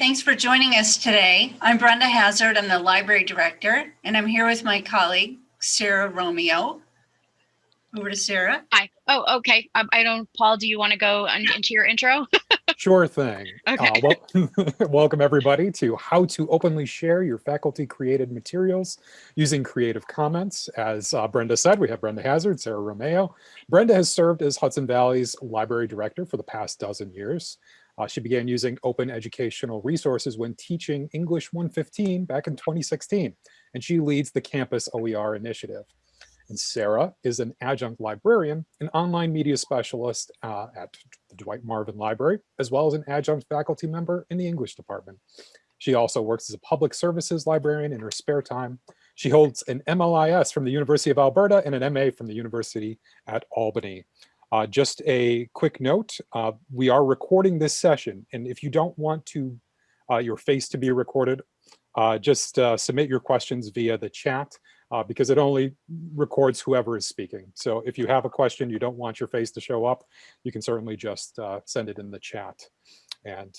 thanks for joining us today. I'm Brenda Hazard, I'm the library director, and I'm here with my colleague, Sarah Romeo. Over to Sarah. Hi. Oh, okay. Um, I don't, Paul, do you want to go on, into your intro? Sure thing. Okay. Uh, well, welcome everybody to how to openly share your faculty created materials using Creative Commons. As uh, Brenda said, we have Brenda Hazard, Sarah Romeo. Brenda has served as Hudson Valley's library director for the past dozen years. Uh, she began using open educational resources when teaching English 115 back in 2016, and she leads the Campus OER initiative. And Sarah is an adjunct librarian, an online media specialist uh, at the Dwight Marvin Library, as well as an adjunct faculty member in the English department. She also works as a public services librarian in her spare time. She holds an MLIS from the University of Alberta and an MA from the University at Albany. Uh, just a quick note, uh, we are recording this session, and if you don't want to uh, your face to be recorded, uh, just uh, submit your questions via the chat uh, because it only records whoever is speaking. So if you have a question, you don't want your face to show up, you can certainly just send it in the chat. And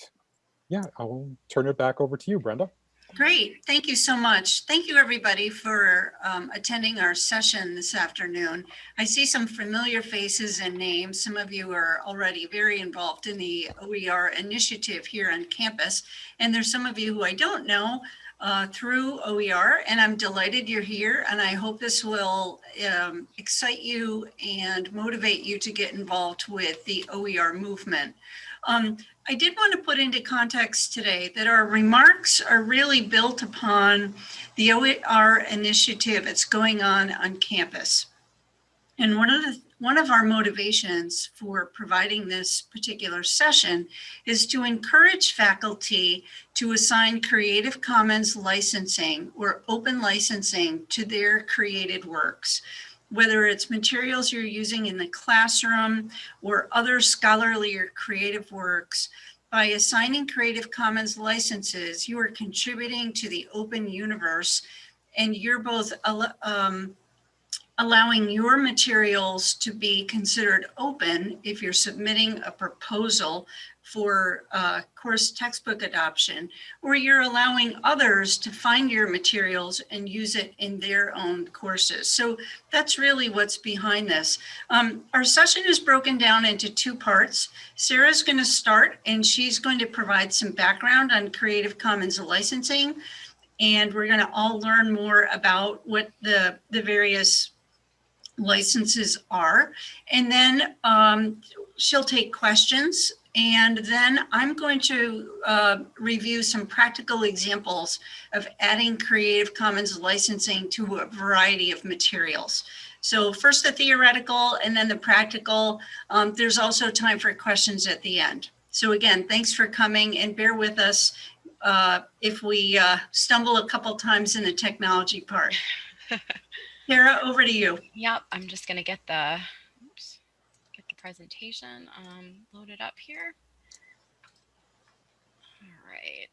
yeah, I'll turn it back over to you, Brenda. Great, thank you so much. Thank you everybody for um, attending our session this afternoon. I see some familiar faces and names. Some of you are already very involved in the OER initiative here on campus. And there's some of you who I don't know, uh, through OER, and I'm delighted you're here, and I hope this will um, excite you and motivate you to get involved with the OER movement. Um, I did want to put into context today that our remarks are really built upon the OER initiative that's going on on campus. And one of the one of our motivations for providing this particular session is to encourage faculty to assign Creative Commons licensing or open licensing to their created works whether it's materials you're using in the classroom or other scholarly or creative works, by assigning Creative Commons licenses, you are contributing to the open universe and you're both um, allowing your materials to be considered open if you're submitting a proposal for uh, course textbook adoption, or you're allowing others to find your materials and use it in their own courses. So that's really what's behind this. Um, our session is broken down into two parts. Sarah's going to start and she's going to provide some background on Creative Commons licensing. And we're going to all learn more about what the, the various licenses are. And then um, she'll take questions and then I'm going to uh, review some practical examples of adding Creative Commons licensing to a variety of materials. So first the theoretical and then the practical. Um, there's also time for questions at the end. So again, thanks for coming and bear with us uh, if we uh, stumble a couple times in the technology part. Sarah, over to you. Yep, I'm just going to get the oops, get the presentation um, loaded up here. All right.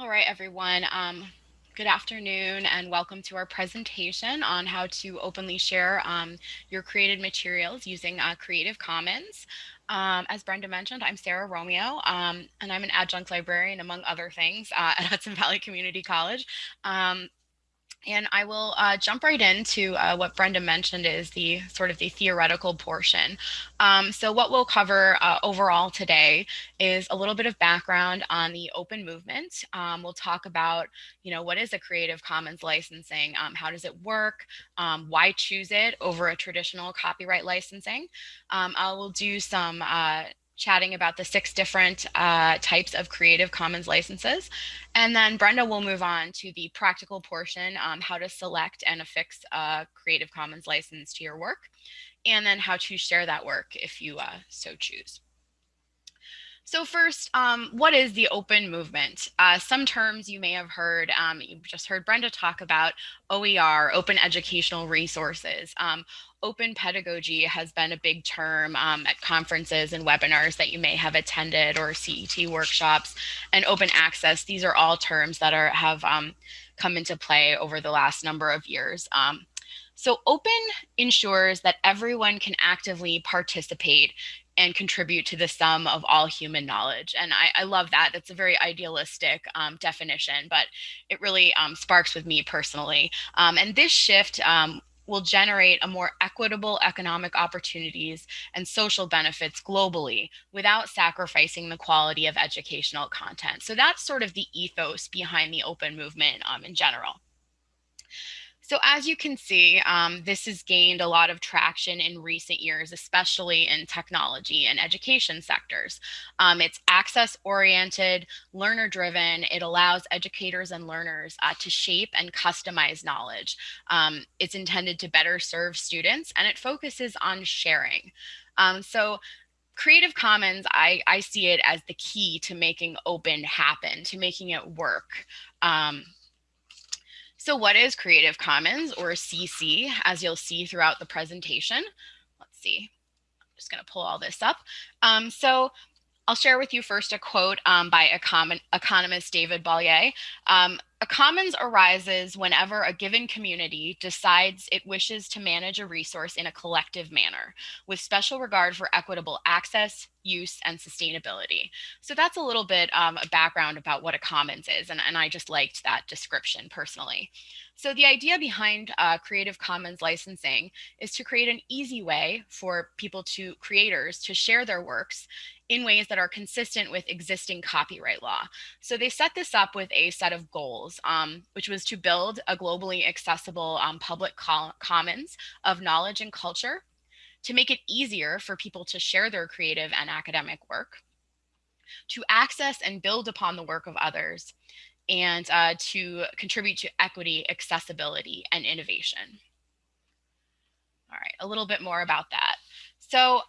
All right, everyone. Um, good afternoon and welcome to our presentation on how to openly share um, your created materials using uh, Creative Commons. Um, as Brenda mentioned, I'm Sarah Romeo, um, and I'm an adjunct librarian, among other things, uh, at Hudson Valley Community College. Um, and I will uh, jump right into uh, what Brenda mentioned is the sort of the theoretical portion. Um, so what we'll cover uh, overall today is a little bit of background on the open movement. Um, we'll talk about, you know, what is a Creative Commons licensing? Um, how does it work? Um, why choose it over a traditional copyright licensing? Um, I will do some uh, chatting about the six different uh, types of Creative Commons licenses. And then Brenda will move on to the practical portion, um, how to select and affix a Creative Commons license to your work, and then how to share that work if you uh, so choose. So first, um, what is the open movement? Uh, some terms you may have heard, um, you just heard Brenda talk about OER, open educational resources. Um, open pedagogy has been a big term um, at conferences and webinars that you may have attended or CET workshops and open access. These are all terms that are have um, come into play over the last number of years. Um, so open ensures that everyone can actively participate and contribute to the sum of all human knowledge. And I, I love that. That's a very idealistic um, definition, but it really um, sparks with me personally. Um, and this shift um, will generate a more equitable economic opportunities and social benefits globally without sacrificing the quality of educational content. So that's sort of the ethos behind the open movement um, in general. So as you can see, um, this has gained a lot of traction in recent years, especially in technology and education sectors. Um, it's access oriented, learner driven. It allows educators and learners uh, to shape and customize knowledge. Um, it's intended to better serve students and it focuses on sharing. Um, so Creative Commons, I, I see it as the key to making open happen, to making it work. So what is Creative Commons or CC as you'll see throughout the presentation? Let's see, I'm just gonna pull all this up. Um, so I'll share with you first a quote um, by econ economist David Bollier. Um, a commons arises whenever a given community decides it wishes to manage a resource in a collective manner with special regard for equitable access, use, and sustainability. So that's a little bit um, a background about what a commons is, and, and I just liked that description personally. So the idea behind uh, Creative Commons licensing is to create an easy way for people to, creators, to share their works in ways that are consistent with existing copyright law. So they set this up with a set of goals, um, which was to build a globally accessible um, public commons of knowledge and culture, to make it easier for people to share their creative and academic work, to access and build upon the work of others, and uh, to contribute to equity, accessibility, and innovation. All right, a little bit more about that. So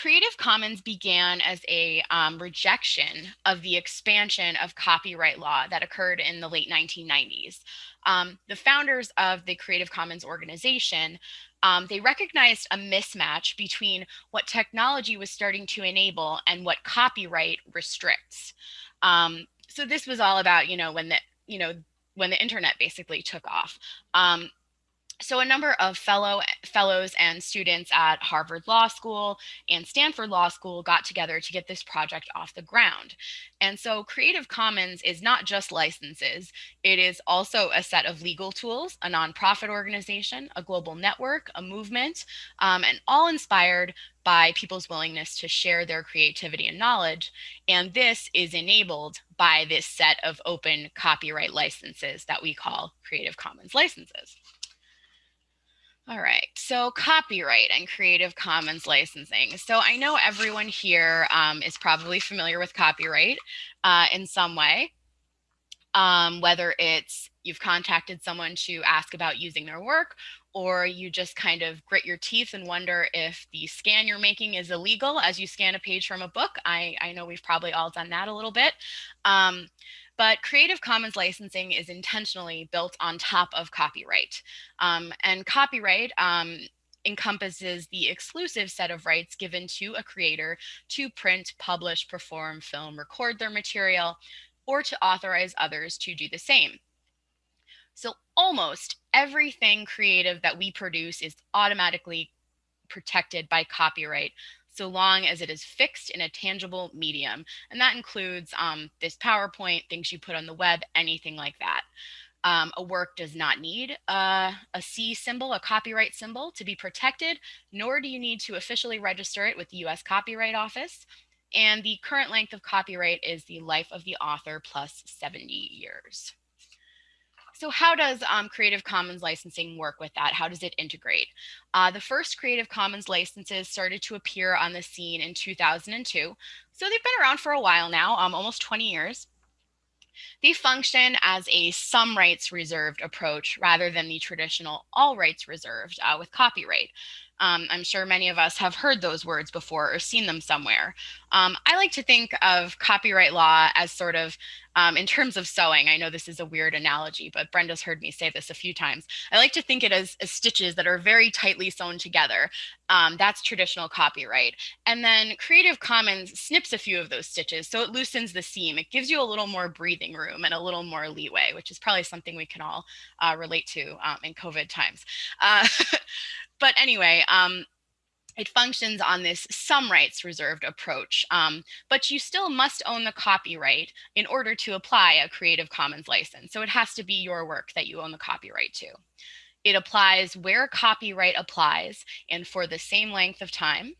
Creative Commons began as a um, rejection of the expansion of copyright law that occurred in the late 1990s. Um, the founders of the Creative Commons organization, um, they recognized a mismatch between what technology was starting to enable and what copyright restricts. Um, so this was all about, you know, when the, you know, when the internet basically took off. Um, so a number of fellow fellows and students at Harvard Law School and Stanford Law School got together to get this project off the ground. And so Creative Commons is not just licenses, it is also a set of legal tools, a nonprofit organization, a global network, a movement, um, and all inspired by people's willingness to share their creativity and knowledge. And this is enabled by this set of open copyright licenses that we call Creative Commons licenses. All right, so copyright and Creative Commons licensing. So I know everyone here um, is probably familiar with copyright uh, in some way, um, whether it's you've contacted someone to ask about using their work, or you just kind of grit your teeth and wonder if the scan you're making is illegal as you scan a page from a book. I, I know we've probably all done that a little bit. Um, but Creative Commons licensing is intentionally built on top of copyright. Um, and copyright um, encompasses the exclusive set of rights given to a creator to print, publish, perform, film, record their material, or to authorize others to do the same. So almost everything creative that we produce is automatically protected by copyright so long as it is fixed in a tangible medium. And that includes um, this PowerPoint, things you put on the web, anything like that. Um, a work does not need a C symbol, a copyright symbol to be protected, nor do you need to officially register it with the US Copyright Office. And the current length of copyright is the life of the author plus 70 years. So how does um, Creative Commons licensing work with that? How does it integrate? Uh, the first Creative Commons licenses started to appear on the scene in 2002. So they've been around for a while now, um, almost 20 years. They function as a some rights reserved approach rather than the traditional all rights reserved uh, with copyright. Um, I'm sure many of us have heard those words before or seen them somewhere. Um, I like to think of copyright law as sort of, um, in terms of sewing, I know this is a weird analogy, but Brenda's heard me say this a few times. I like to think it as, as stitches that are very tightly sewn together. Um, that's traditional copyright. And then Creative Commons snips a few of those stitches, so it loosens the seam. It gives you a little more breathing room and a little more leeway, which is probably something we can all uh, relate to um, in COVID times. Uh, but anyway, um, it functions on this some rights reserved approach, um, but you still must own the copyright in order to apply a Creative Commons license. So it has to be your work that you own the copyright to. It applies where copyright applies and for the same length of time.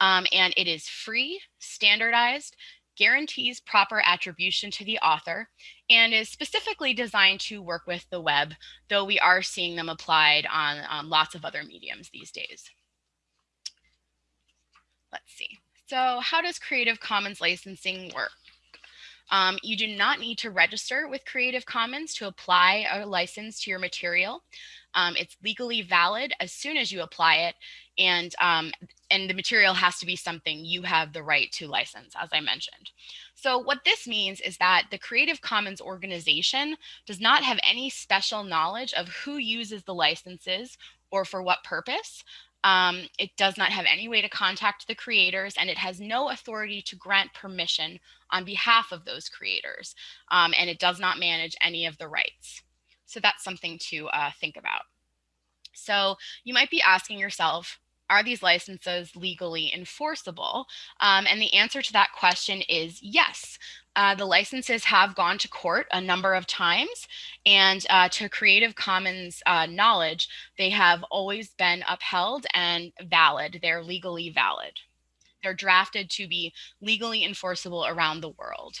Um, and it is free, standardized, guarantees proper attribution to the author, and is specifically designed to work with the web, though we are seeing them applied on, on lots of other mediums these days. Let's see. So how does Creative Commons licensing work? Um, you do not need to register with Creative Commons to apply a license to your material. Um, it's legally valid as soon as you apply it, and um, and the material has to be something you have the right to license, as I mentioned. So what this means is that the Creative Commons organization does not have any special knowledge of who uses the licenses or for what purpose. Um, it does not have any way to contact the creators and it has no authority to grant permission on behalf of those creators. Um, and it does not manage any of the rights. So that's something to uh, think about. So you might be asking yourself, are these licenses legally enforceable? Um, and the answer to that question is yes. Uh, the licenses have gone to court a number of times and uh, to Creative Commons uh, knowledge, they have always been upheld and valid. They're legally valid. They're drafted to be legally enforceable around the world.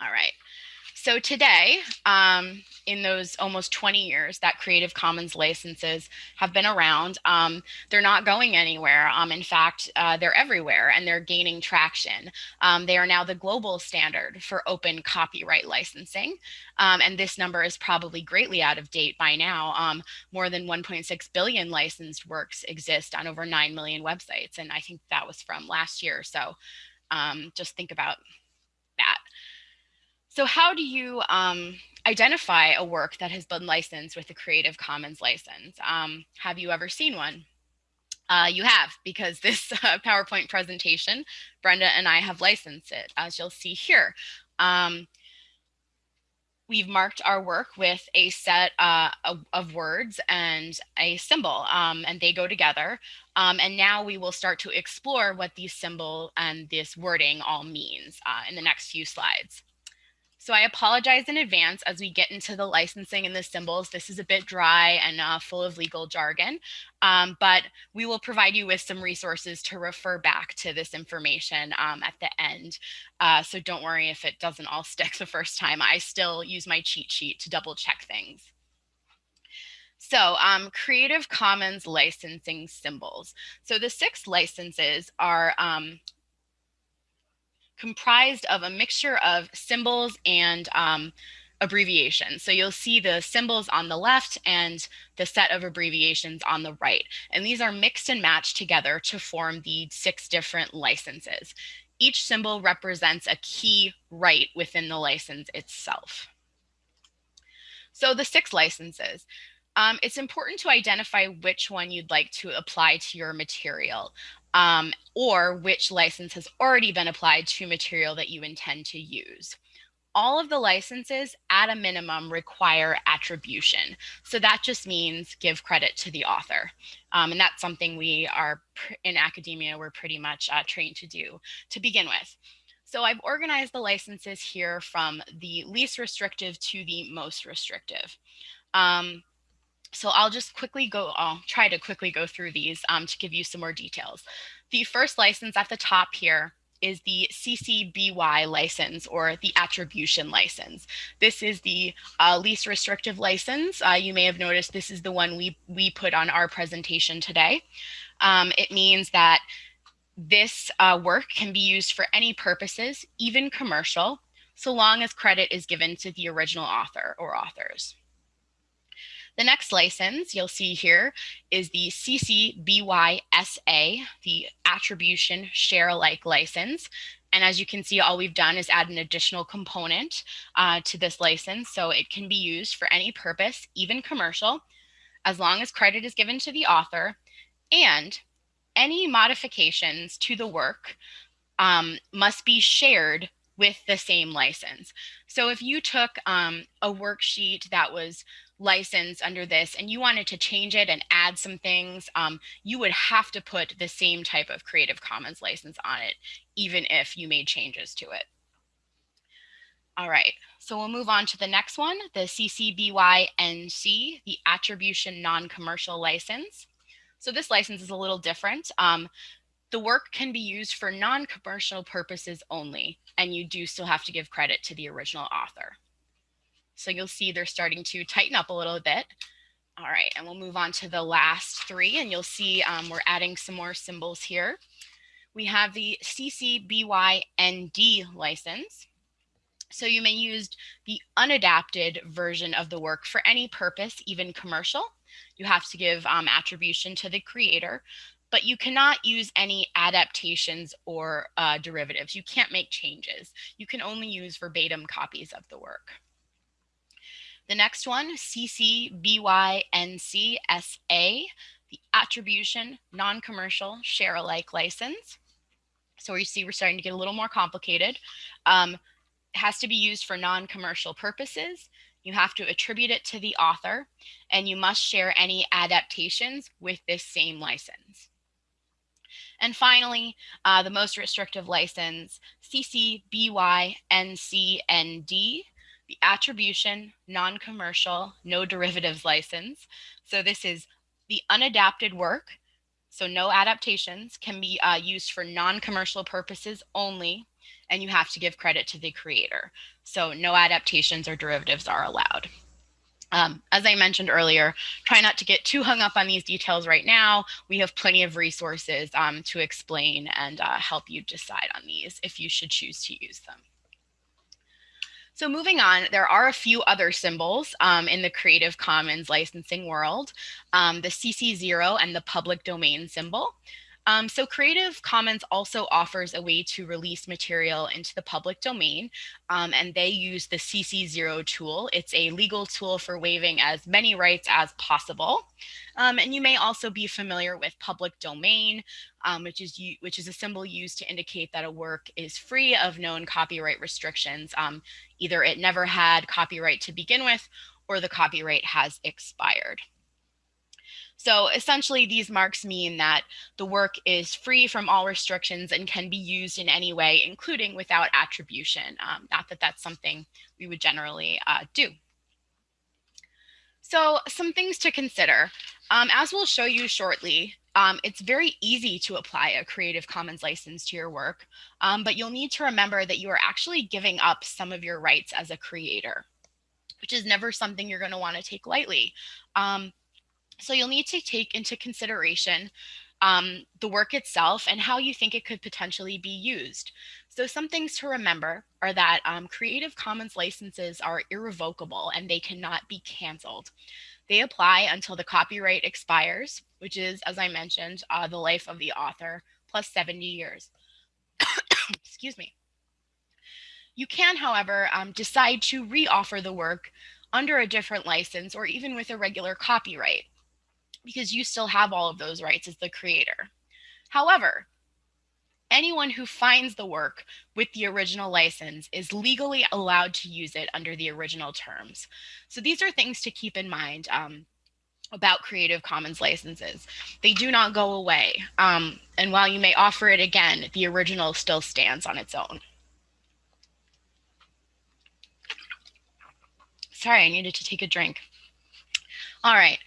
All right. So today, um, in those almost 20 years that Creative Commons licenses have been around, um, they're not going anywhere. Um, in fact, uh, they're everywhere and they're gaining traction. Um, they are now the global standard for open copyright licensing. Um, and this number is probably greatly out of date by now. Um, more than 1.6 billion licensed works exist on over 9 million websites. And I think that was from last year. So just think about that. So how do you um, identify a work that has been licensed with a Creative Commons license? Um, have you ever seen one? Uh, you have, because this uh, PowerPoint presentation, Brenda and I have licensed it, as you'll see here. Um, we've marked our work with a set uh, of, words and a symbol, um, and they go together. Um, and now we will start to explore what these symbol and this wording all means uh, in the next few slides. So I apologize in advance as we get into the licensing and the symbols. This is a bit dry and uh, full of legal jargon, um, but we will provide you with some resources to refer back to this information um, at the end. Uh, so don't worry if it doesn't all stick the first time. I still use my cheat sheet to double check things. So um, Creative Commons licensing symbols. So the six licenses are um, comprised of a mixture of symbols and um, abbreviations. So you'll see the symbols on the left and the set of abbreviations on the right. And these are mixed and matched together to form the six different licenses. Each symbol represents a key right within the license itself. So the six licenses. Um, it's important to identify which one you'd like to apply to your material um, or which license has already been applied to material that you intend to use. All of the licenses at a minimum require attribution. So that just means give credit to the author. Um, and that's something we are in academia, we're pretty much uh, trained to do to begin with. So I've organized the licenses here from the least restrictive to the most restrictive. Um, so I'll just quickly go, I'll try to quickly go through these um, to give you some more details. The first license at the top here is the CC BY license or the attribution license. This is the uh, least restrictive license. Uh, you may have noticed this is the one we, we put on our presentation today. Um, it means that this uh, work can be used for any purposes, even commercial, so long as credit is given to the original author or authors. The next license you'll see here is the CC BY-SA, the Attribution Share Alike license. And as you can see, all we've done is add an additional component uh, to this license. So it can be used for any purpose, even commercial, as long as credit is given to the author and any modifications to the work um, must be shared with the same license. So if you took um, a worksheet that was license under this and you wanted to change it and add some things, um, you would have to put the same type of Creative Commons license on it, even if you made changes to it. All right, so we'll move on to the next one, the CC BY NC, the Attribution Non-Commercial License. So this license is a little different. Um, the work can be used for non-commercial purposes only, and you do still have to give credit to the original author. So you'll see they're starting to tighten up a little bit. All right, and we'll move on to the last three, and you'll see um, we're adding some more symbols here. We have the CC BY ND license. So you may use the unadapted version of the work for any purpose, even commercial. You have to give um, attribution to the creator, but you cannot use any adaptations or uh, derivatives. You can't make changes. You can only use verbatim copies of the work. The next one, CCBYNCSA, the attribution non-commercial share alike license. So you see we're starting to get a little more complicated. Um, has to be used for non-commercial purposes. You have to attribute it to the author and you must share any adaptations with this same license. And finally, uh, the most restrictive license, CCBYNCND, the attribution, non-commercial, no derivatives license. So this is the unadapted work, so no adaptations, can be uh, used for non-commercial purposes only and you have to give credit to the creator. So no adaptations or derivatives are allowed. Um, as I mentioned earlier, try not to get too hung up on these details right now. We have plenty of resources um, to explain and uh, help you decide on these if you should choose to use them. So moving on, there are a few other symbols um, in the Creative Commons licensing world, um, the CC0 and the public domain symbol. Um, so Creative Commons also offers a way to release material into the public domain, um, and they use the CC0 tool. It's a legal tool for waiving as many rights as possible. Um, and you may also be familiar with public domain, um, which is which is a symbol used to indicate that a work is free of known copyright restrictions. Um, either it never had copyright to begin with, or the copyright has expired. So essentially these marks mean that the work is free from all restrictions and can be used in any way, including without attribution. Um, not that that's something we would generally uh, do. So some things to consider. Um, as we'll show you shortly, um, it's very easy to apply a Creative Commons license to your work, um, but you'll need to remember that you are actually giving up some of your rights as a creator, which is never something you're going to want to take lightly. Um, so you'll need to take into consideration um, the work itself and how you think it could potentially be used. So some things to remember are that um, Creative Commons licenses are irrevocable and they cannot be canceled. They apply until the copyright expires, which is, as I mentioned, uh, the life of the author plus 70 years. Excuse me. You can, however, um, decide to reoffer the work under a different license or even with a regular copyright because you still have all of those rights as the creator. However, anyone who finds the work with the original license is legally allowed to use it under the original terms. So these are things to keep in mind um, about Creative Commons licenses. They do not go away. Um, and while you may offer it again, the original still stands on its own. Sorry, I needed to take a drink. All right,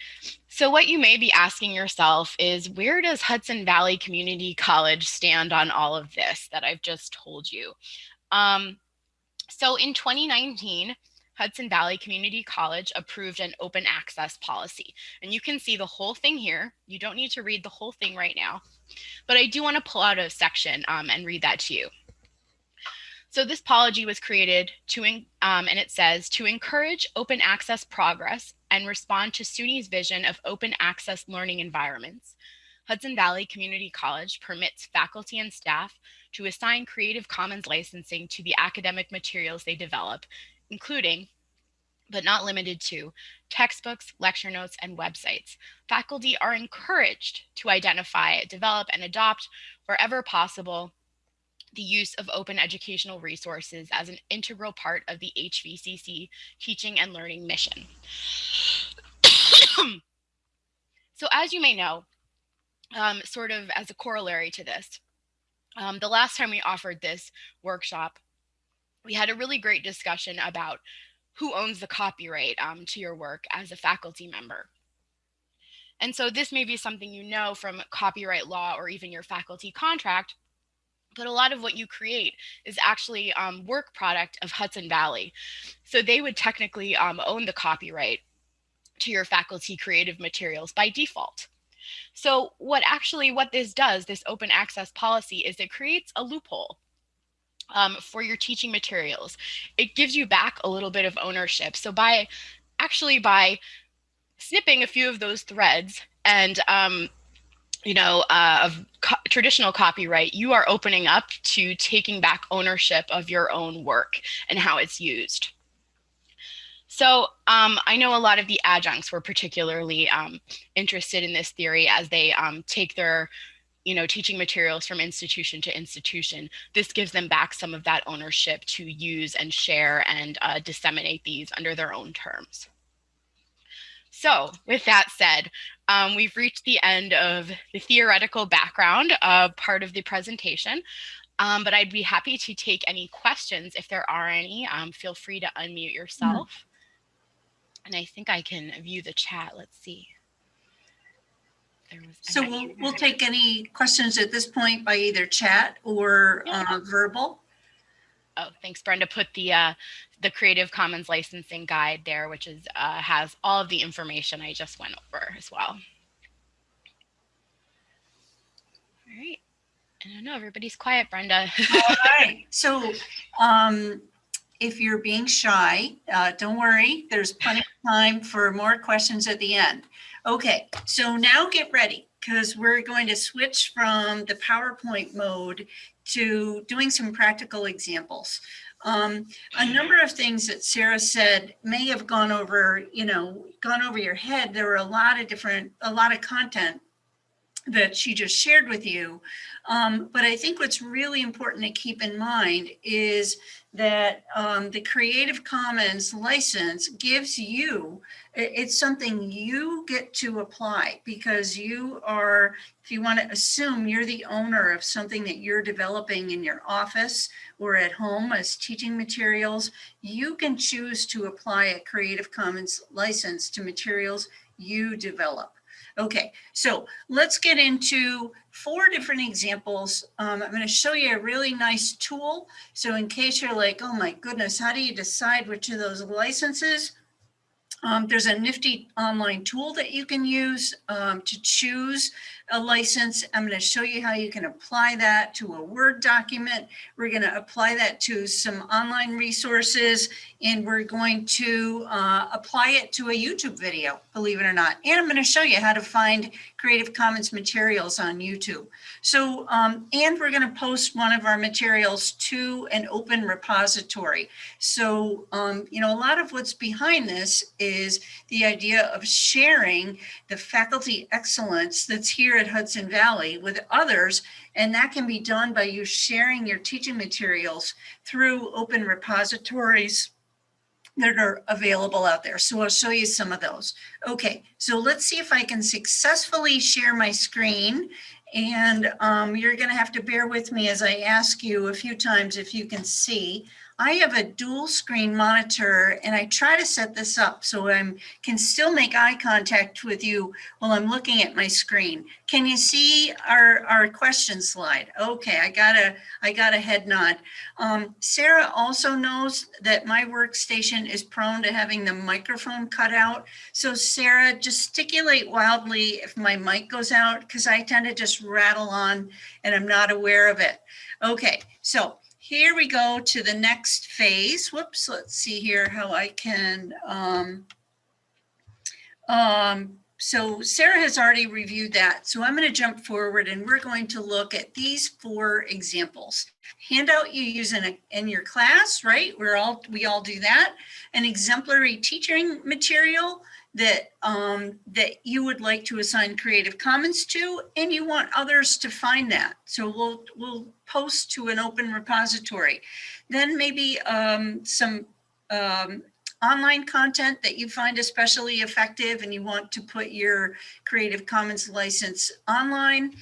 so what you may be asking yourself is where does Hudson Valley Community College stand on all of this that I've just told you? Um, so in 2019, Hudson Valley Community College approved an open access policy. And you can see the whole thing here. You don't need to read the whole thing right now, but I do want to pull out a section um, and read that to you. So this policy was created to, um, and it says, to encourage open access progress and respond to SUNY's vision of open access learning environments. Hudson Valley Community College permits faculty and staff to assign Creative Commons licensing to the academic materials they develop, including but not limited to textbooks, lecture notes, and websites. Faculty are encouraged to identify, develop, and adopt wherever possible the use of open educational resources as an integral part of the HVCC teaching and learning mission. so as you may know, um, sort of as a corollary to this, um, the last time we offered this workshop, we had a really great discussion about who owns the copyright um, to your work as a faculty member. And so this may be something you know from copyright law or even your faculty contract, but a lot of what you create is actually um, work product of Hudson Valley. So they would technically um, own the copyright to your faculty creative materials by default. So what actually what this does, this open access policy, is it creates a loophole um, for your teaching materials. It gives you back a little bit of ownership. So by actually by snipping a few of those threads and um, you know, uh, of co traditional copyright, you are opening up to taking back ownership of your own work and how it's used. So um, I know a lot of the adjuncts were particularly um, interested in this theory as they um, take their you know, teaching materials from institution to institution. This gives them back some of that ownership to use and share and uh, disseminate these under their own terms. So with that said, um, we've reached the end of the theoretical background uh, part of the presentation, um, but I'd be happy to take any questions if there are any. Um, feel free to unmute yourself. Mm -hmm. And I think I can view the chat. Let's see. So we'll, we'll take any questions at this point by either chat or yeah. uh, verbal. Oh, thanks, Brenda. Put the uh, the Creative Commons licensing guide there, which is uh, has all of the information I just went over as well. All right. I don't know, everybody's quiet, Brenda. all right. So um, if you're being shy, uh, don't worry. There's plenty of time for more questions at the end. Okay, so now get ready because we're going to switch from the PowerPoint mode to doing some practical examples. Um, a number of things that Sarah said may have gone over, you know, gone over your head. There were a lot of different, a lot of content that she just shared with you. Um, but I think what's really important to keep in mind is that um, the Creative Commons license gives you, it's something you get to apply because you are, if you want to assume you're the owner of something that you're developing in your office or at home as teaching materials, you can choose to apply a Creative Commons license to materials you develop. Okay, so let's get into four different examples. Um, I'm going to show you a really nice tool. So in case you're like, oh my goodness, how do you decide which of those licenses? Um, there's a nifty online tool that you can use um, to choose a license. I'm going to show you how you can apply that to a Word document. We're going to apply that to some online resources, and we're going to uh, apply it to a YouTube video, believe it or not. And I'm going to show you how to find Creative Commons materials on YouTube. So, um, and we're going to post one of our materials to an open repository. So, um, you know, a lot of what's behind this is the idea of sharing the faculty excellence that's here at Hudson Valley with others. And that can be done by you sharing your teaching materials through open repositories that are available out there. So I'll show you some of those. Okay, so let's see if I can successfully share my screen. And um, you're gonna have to bear with me as I ask you a few times if you can see. I have a dual screen monitor and I try to set this up so I can still make eye contact with you while I'm looking at my screen. Can you see our, our question slide? Okay, I got a, I got a head nod. Um, Sarah also knows that my workstation is prone to having the microphone cut out. So Sarah, gesticulate wildly if my mic goes out because I tend to just rattle on and I'm not aware of it. Okay, so here we go to the next phase. Whoops, let's see here how I can, um, um, so Sarah has already reviewed that. So I'm going to jump forward and we're going to look at these four examples. Handout you use in, a, in your class, right? We're all, we all do that. An exemplary teaching material that um, that you would like to assign Creative Commons to, and you want others to find that. So we'll we'll post to an open repository. Then maybe um, some um, online content that you find especially effective, and you want to put your Creative Commons license online.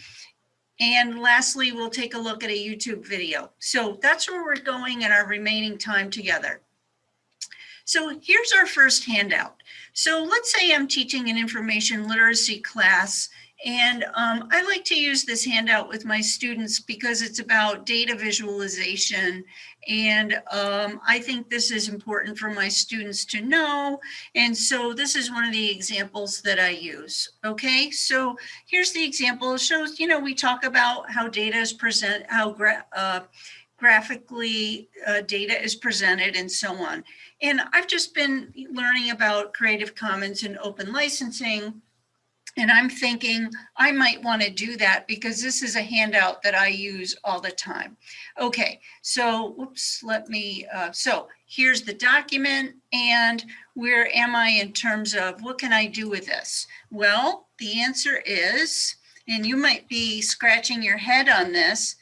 And lastly, we'll take a look at a YouTube video. So that's where we're going in our remaining time together. So here's our first handout. So let's say I'm teaching an information literacy class and um, I like to use this handout with my students because it's about data visualization. And um, I think this is important for my students to know. And so this is one of the examples that I use. Okay, so here's the example. It shows, you know, we talk about how data is present, how gra uh, graphically uh, data is presented and so on. And I've just been learning about Creative Commons and open licensing and I'm thinking I might want to do that because this is a handout that I use all the time. Okay, so whoops, let me, uh, so here's the document and where am I in terms of what can I do with this? Well, the answer is, and you might be scratching your head on this,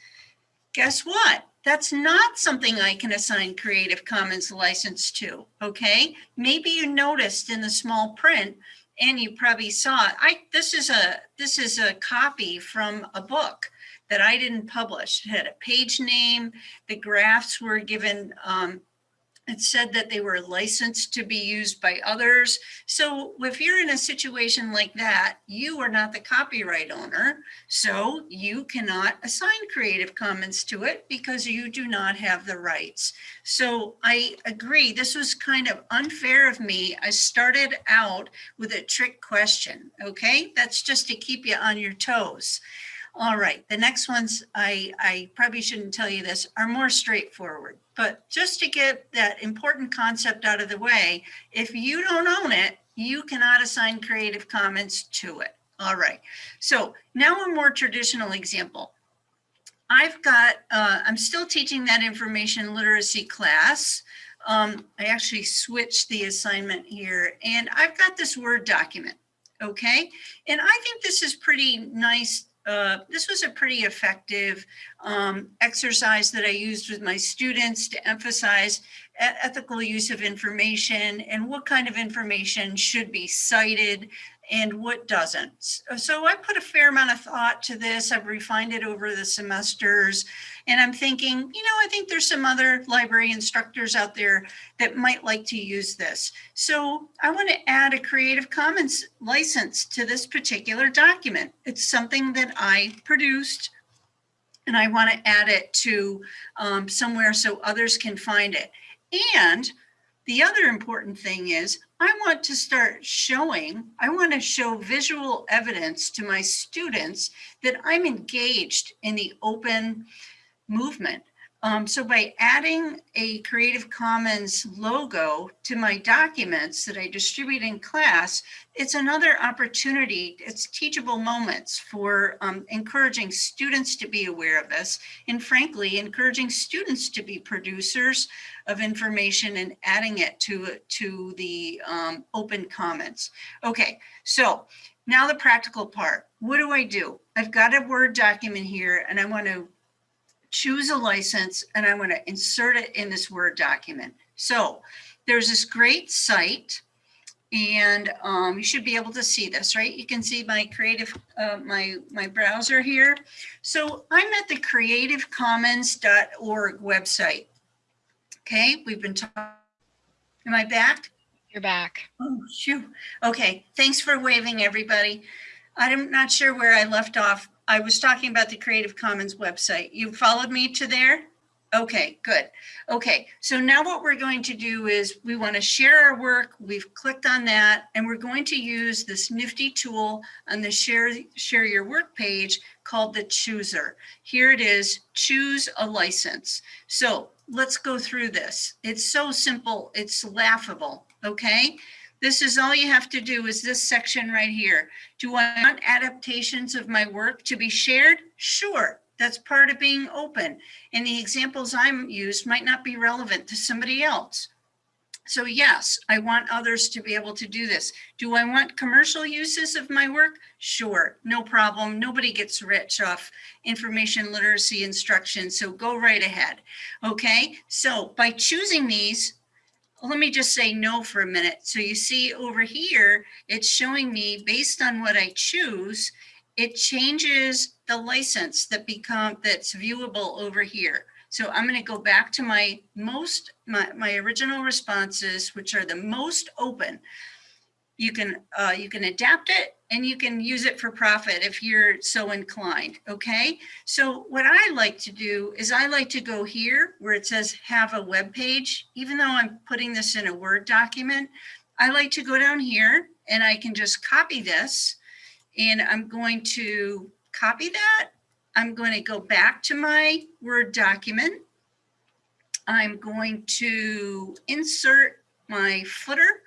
guess what? That's not something I can assign Creative Commons license to, okay? Maybe you noticed in the small print and you probably saw it. I this is a this is a copy from a book that I didn't publish. It had a page name. The graphs were given um, it said that they were licensed to be used by others. So if you're in a situation like that, you are not the copyright owner. So you cannot assign Creative Commons to it because you do not have the rights. So I agree, this was kind of unfair of me. I started out with a trick question, okay? That's just to keep you on your toes. All right, the next ones, I, I probably shouldn't tell you this, are more straightforward. But just to get that important concept out of the way, if you don't own it, you cannot assign Creative Commons to it. All right, so now a more traditional example. I've got, uh, I'm still teaching that information literacy class. Um, I actually switched the assignment here and I've got this Word document, okay? And I think this is pretty nice uh, this was a pretty effective um, exercise that I used with my students to emphasize ethical use of information and what kind of information should be cited and what doesn't. So I put a fair amount of thought to this. I've refined it over the semesters and I'm thinking, you know, I think there's some other library instructors out there that might like to use this. So I want to add a Creative Commons license to this particular document. It's something that I produced and I want to add it to um, somewhere so others can find it. And the other important thing is I want to start showing, I want to show visual evidence to my students that I'm engaged in the open movement. Um, so by adding a Creative Commons logo to my documents that I distribute in class, it's another opportunity, it's teachable moments for um, encouraging students to be aware of this and frankly, encouraging students to be producers of information and adding it to, to the um, open commons. Okay, so now the practical part. What do I do? I've got a Word document here and I want to choose a license, and I'm going to insert it in this Word document. So there's this great site, and um, you should be able to see this, right? You can see my creative, uh, my, my browser here. So I'm at the creativecommons.org website. Okay, we've been talking. Am I back? You're back. Oh, shoot. Okay, thanks for waving, everybody. I'm not sure where I left off. I was talking about the Creative Commons website. You followed me to there? Okay, good. Okay, so now what we're going to do is we want to share our work. We've clicked on that and we're going to use this nifty tool on the share, share your work page called the chooser. Here it is, choose a license. So let's go through this. It's so simple, it's laughable, okay? This is all you have to do is this section right here. Do I want adaptations of my work to be shared? Sure, that's part of being open. And the examples I'm used might not be relevant to somebody else. So yes, I want others to be able to do this. Do I want commercial uses of my work? Sure, no problem. Nobody gets rich off information literacy instruction, so go right ahead. Okay, so by choosing these, let me just say no for a minute. So you see over here, it's showing me based on what I choose, it changes the license that become that's viewable over here. So I'm going to go back to my most my, my original responses, which are the most open. You can uh, you can adapt it and you can use it for profit if you're so inclined. Okay. So what I like to do is I like to go here where it says have a web page, even though I'm putting this in a Word document. I like to go down here and I can just copy this and I'm going to copy that. I'm going to go back to my Word document. I'm going to insert my footer.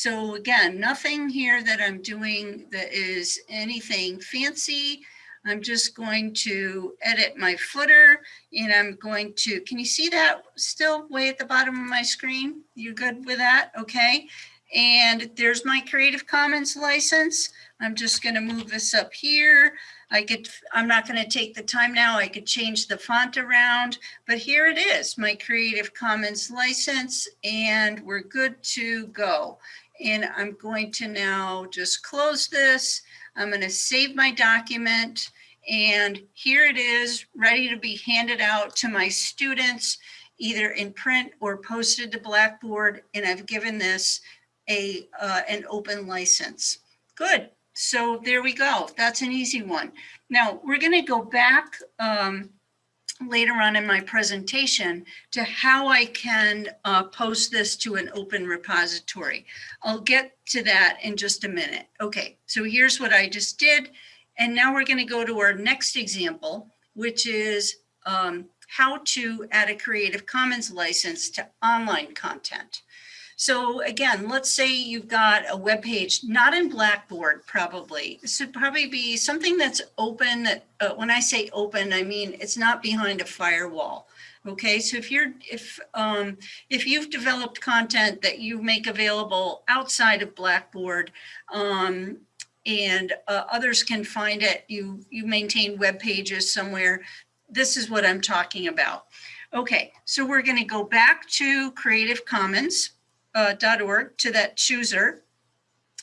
So again, nothing here that I'm doing that is anything fancy. I'm just going to edit my footer and I'm going to, can you see that still way at the bottom of my screen? You good with that? Okay. And there's my Creative Commons license. I'm just going to move this up here. I could, I'm not going to take the time now. I could change the font around, but here it is, my Creative Commons license, and we're good to go. And I'm going to now just close this. I'm going to save my document. And here it is, ready to be handed out to my students, either in print or posted to Blackboard. And I've given this a uh, an open license. Good. So there we go. That's an easy one. Now we're going to go back um, later on in my presentation to how I can uh, post this to an open repository. I'll get to that in just a minute. Okay, so here's what I just did. And now we're going to go to our next example, which is um, how to add a Creative Commons license to online content. So again, let's say you've got a web page, not in Blackboard, probably. This would probably be something that's open. That uh, when I say open, I mean it's not behind a firewall. Okay, so if you're if um, if you've developed content that you make available outside of Blackboard, um, and uh, others can find it, you you maintain web pages somewhere. This is what I'm talking about. Okay, so we're going to go back to Creative Commons uh, .org to that chooser.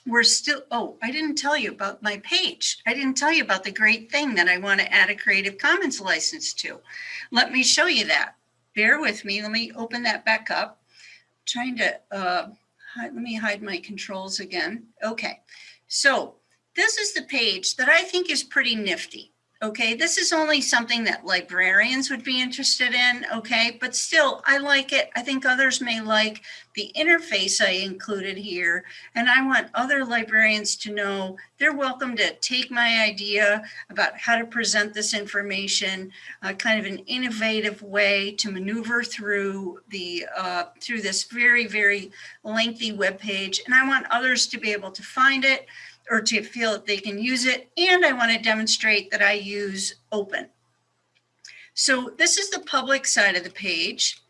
We're still, oh, I didn't tell you about my page. I didn't tell you about the great thing that I want to add a Creative Commons license to. Let me show you that. Bear with me. Let me open that back up. I'm trying to, uh, hide, let me hide my controls again. Okay, so this is the page that I think is pretty nifty. Okay, this is only something that librarians would be interested in, okay, but still, I like it. I think others may like the interface I included here, and I want other librarians to know they're welcome to take my idea about how to present this information, uh, kind of an innovative way to maneuver through the uh, through this very, very lengthy web page, and I want others to be able to find it or to feel that they can use it. And I want to demonstrate that I use open. So this is the public side of the page.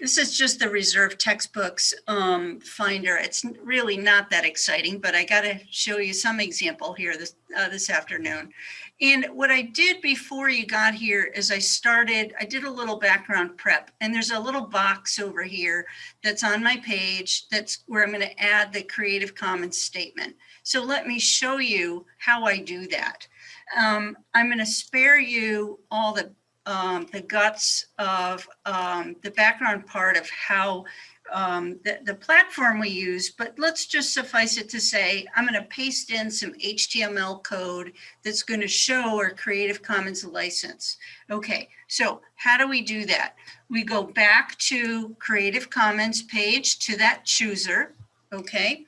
This is just the reserved textbooks um, finder. It's really not that exciting, but I got to show you some example here this, uh, this afternoon. And what I did before you got here is I started, I did a little background prep and there's a little box over here that's on my page. That's where I'm going to add the Creative Commons statement. So let me show you how I do that. Um, I'm going to spare you all the um, the guts of um, the background part of how um, the, the platform we use, but let's just suffice it to say, I'm going to paste in some HTML code that's going to show our Creative Commons license. Okay, so how do we do that? We go back to Creative Commons page to that chooser, okay?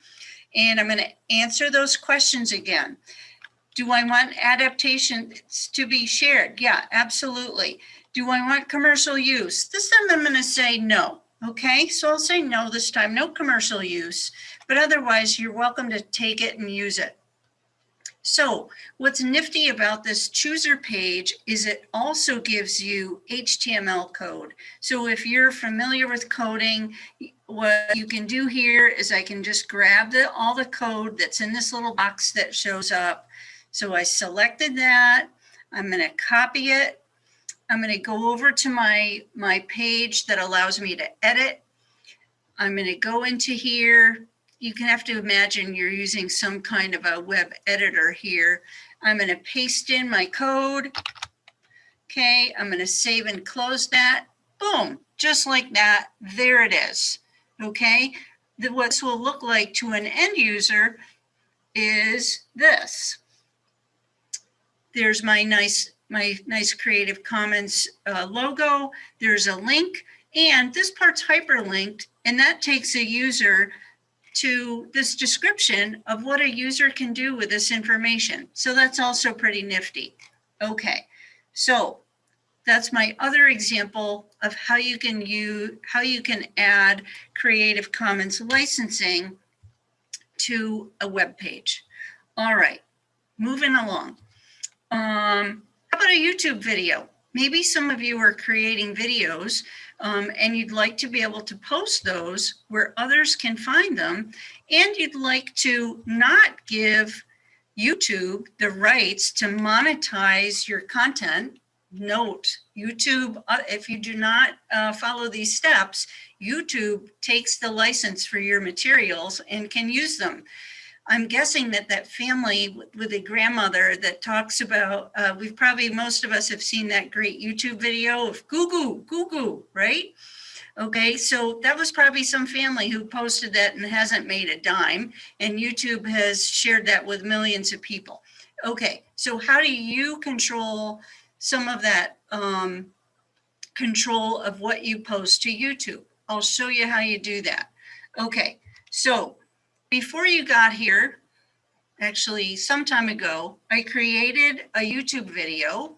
And I'm going to answer those questions again. Do I want adaptations to be shared? Yeah, absolutely. Do I want commercial use? This time I'm going to say no. Okay, so I'll say no this time, no commercial use, but otherwise you're welcome to take it and use it. So what's nifty about this chooser page is it also gives you HTML code. So if you're familiar with coding, what you can do here is I can just grab the, all the code that's in this little box that shows up. So I selected that. I'm going to copy it. I'm going to go over to my, my page that allows me to edit. I'm going to go into here. You can have to imagine you're using some kind of a web editor here. I'm going to paste in my code. Okay, I'm going to save and close that. Boom, just like that. There it is. Okay, the, what this will look like to an end user is this. There's my nice, my nice Creative Commons uh, logo. There's a link and this part's hyperlinked and that takes a user to this description of what a user can do with this information. So that's also pretty nifty. Okay, so that's my other example of how you can use, how you can add Creative Commons licensing to a web page. All right, moving along. Um, how about a YouTube video? Maybe some of you are creating videos um, and you'd like to be able to post those where others can find them. And you'd like to not give YouTube the rights to monetize your content. Note, YouTube, uh, if you do not uh, follow these steps, YouTube takes the license for your materials and can use them. I'm guessing that that family with a grandmother that talks about, uh, we've probably, most of us have seen that great YouTube video of goo goo, goo goo, right? Okay, so that was probably some family who posted that and hasn't made a dime and YouTube has shared that with millions of people. Okay, so how do you control some of that um, control of what you post to YouTube? I'll show you how you do that. Okay, so before you got here, actually some time ago, I created a YouTube video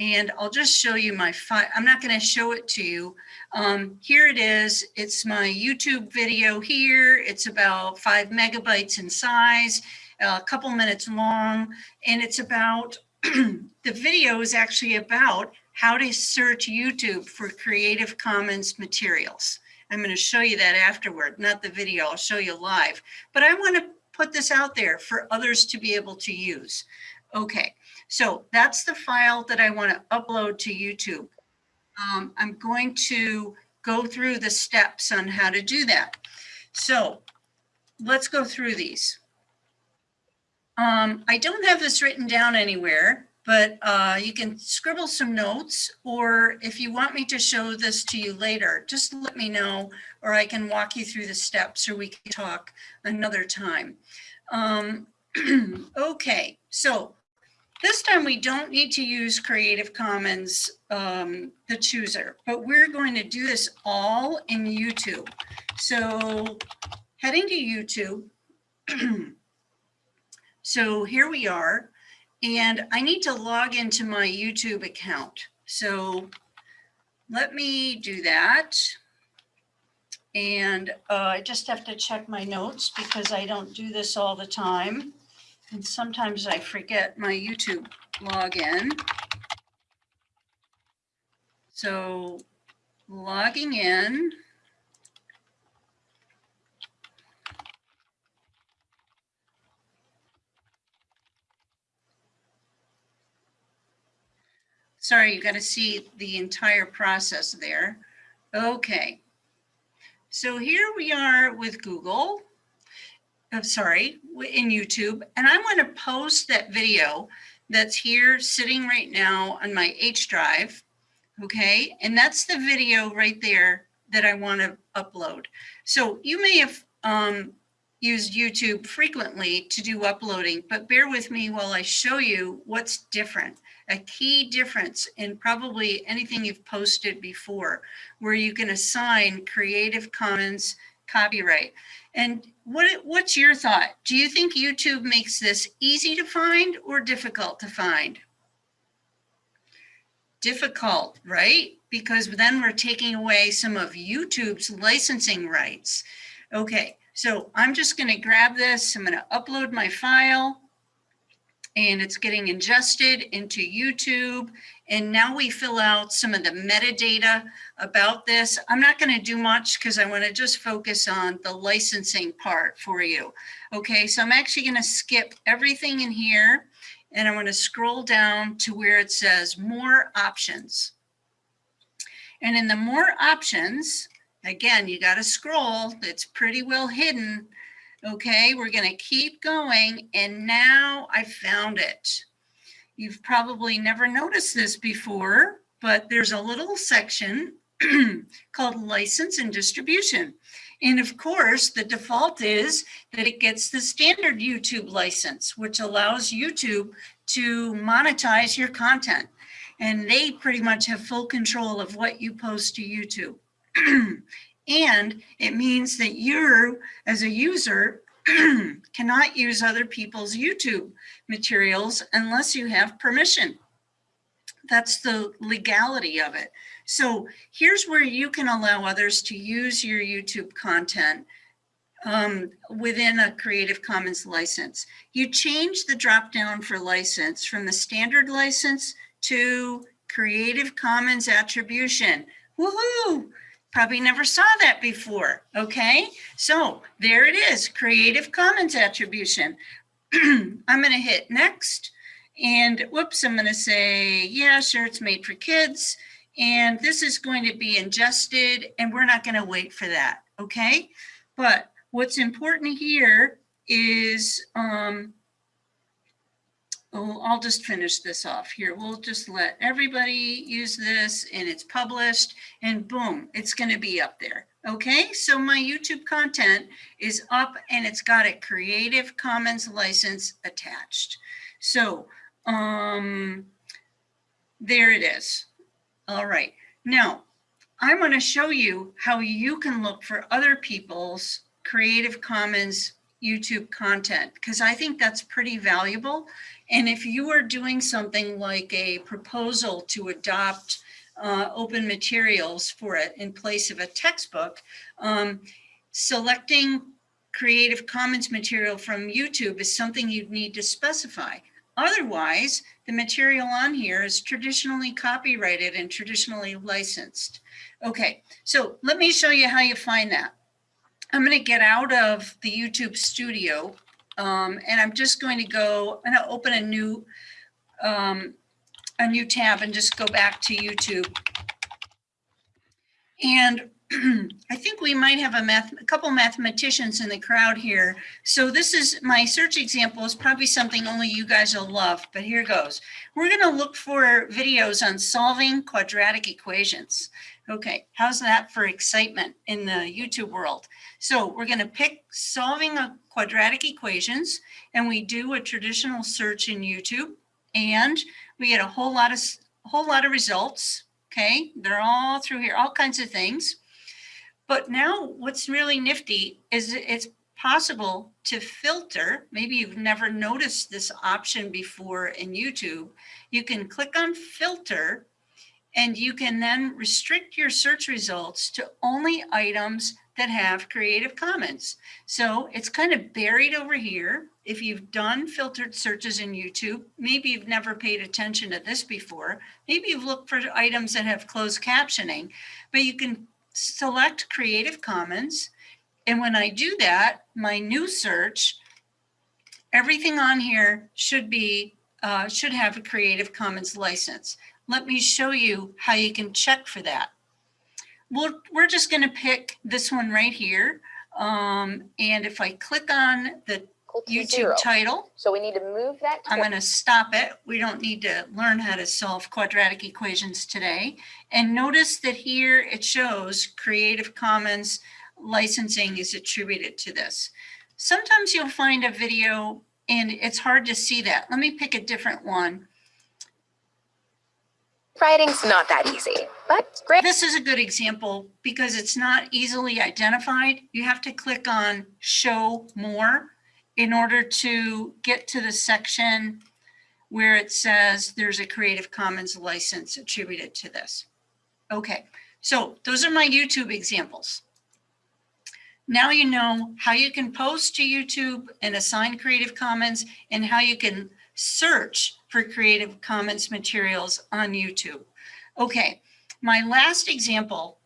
and I'll just show you my file. I'm not going to show it to you. Um, here it is. It's my YouTube video here. It's about five megabytes in size, a couple minutes long, and it's about, the video is actually about how to search YouTube for Creative Commons materials. I'm going to show you that afterward, not the video, I'll show you live. But I want to put this out there for others to be able to use. Okay, so that's the file that I want to upload to YouTube. Um, I'm going to go through the steps on how to do that. So let's go through these. Um, I don't have this written down anywhere, but uh, you can scribble some notes or if you want me to show this to you later, just let me know or I can walk you through the steps or we can talk another time. Um, okay, so this time we don't need to use Creative Commons, um, the chooser, but we're going to do this all in YouTube. So heading to YouTube. so here we are. And I need to log into my YouTube account. So let me do that. And uh, I just have to check my notes because I don't do this all the time. And sometimes I forget my YouTube login. So logging in. Sorry, you got to see the entire process there. Okay. So here we are with Google. I'm sorry, in YouTube, and I'm going to post that video that's here sitting right now on my H drive. Okay, and that's the video right there that I want to upload. So you may have um, used YouTube frequently to do uploading, but bear with me while I show you what's different a key difference in probably anything you've posted before, where you can assign Creative Commons copyright. And what what's your thought? Do you think YouTube makes this easy to find or difficult to find? Difficult, right? Because then we're taking away some of YouTube's licensing rights. Okay, so I'm just going to grab this. I'm going to upload my file. And it's getting ingested into YouTube. And now we fill out some of the metadata about this. I'm not going to do much because I want to just focus on the licensing part for you. Okay, so I'm actually going to skip everything in here and I'm going to scroll down to where it says more options. And in the more options, again, you got to scroll. It's pretty well hidden. Okay, we're going to keep going. And now I found it. You've probably never noticed this before, but there's a little section called license and distribution. And of course, the default is that it gets the standard YouTube license, which allows YouTube to monetize your content. And they pretty much have full control of what you post to YouTube. and it means that you, as a user, cannot use other people's YouTube materials unless you have permission. That's the legality of it. So here's where you can allow others to use your YouTube content um, within a Creative Commons license. You change the drop down for license from the standard license to Creative Commons attribution. Woohoo! Probably never saw that before, okay? So there it is, Creative Commons attribution. I'm gonna hit next and whoops, I'm gonna say, yeah, sure, it's made for kids. And this is going to be ingested and we're not gonna wait for that, okay? But what's important here is, um, oh, I'll just finish this off here. We'll just let everybody use this and it's published and boom, it's gonna be up there. Okay, so my YouTube content is up and it's got a Creative Commons license attached. So um, there it is. All right, now I'm going to show you how you can look for other people's Creative Commons YouTube content because I think that's pretty valuable. And if you are doing something like a proposal to adopt uh, open materials for it in place of a textbook, um, selecting Creative Commons material from YouTube is something you'd need to specify. Otherwise, the material on here is traditionally copyrighted and traditionally licensed. Okay, so let me show you how you find that. I'm going to get out of the YouTube studio um, and I'm just going to go, I'm going to open a new, um, a new tab and just go back to YouTube. And I think we might have a math, a couple mathematicians in the crowd here. So this is my search example is probably something only you guys will love, but here goes. We're going to look for videos on solving quadratic equations. Okay, how's that for excitement in the YouTube world? So we're going to pick solving a quadratic equations and we do a traditional search in YouTube and we get a whole lot of whole lot of results. Okay, they're all through here, all kinds of things. But now what's really nifty is it's possible to filter. Maybe you've never noticed this option before in YouTube. You can click on filter and you can then restrict your search results to only items that have Creative Commons. So it's kind of buried over here. If you've done filtered searches in YouTube, maybe you've never paid attention to this before. Maybe you've looked for items that have closed captioning, but you can select Creative Commons. And when I do that, my new search, everything on here should be, uh, should have a Creative Commons license. Let me show you how you can check for that. Well, we're just gonna pick this one right here. Um, and if I click on the YouTube zero. title, So we need to move that. I'm going to stop it. We don't need to learn how to solve quadratic equations today. And notice that here it shows Creative Commons licensing is attributed to this. Sometimes you'll find a video and it's hard to see that. Let me pick a different one. Writing's not that easy, but great. This is a good example because it's not easily identified. You have to click on show more in order to get to the section where it says there's a Creative Commons license attributed to this. Okay, so those are my YouTube examples. Now you know how you can post to YouTube and assign Creative Commons and how you can search for Creative Commons materials on YouTube. Okay, my last example,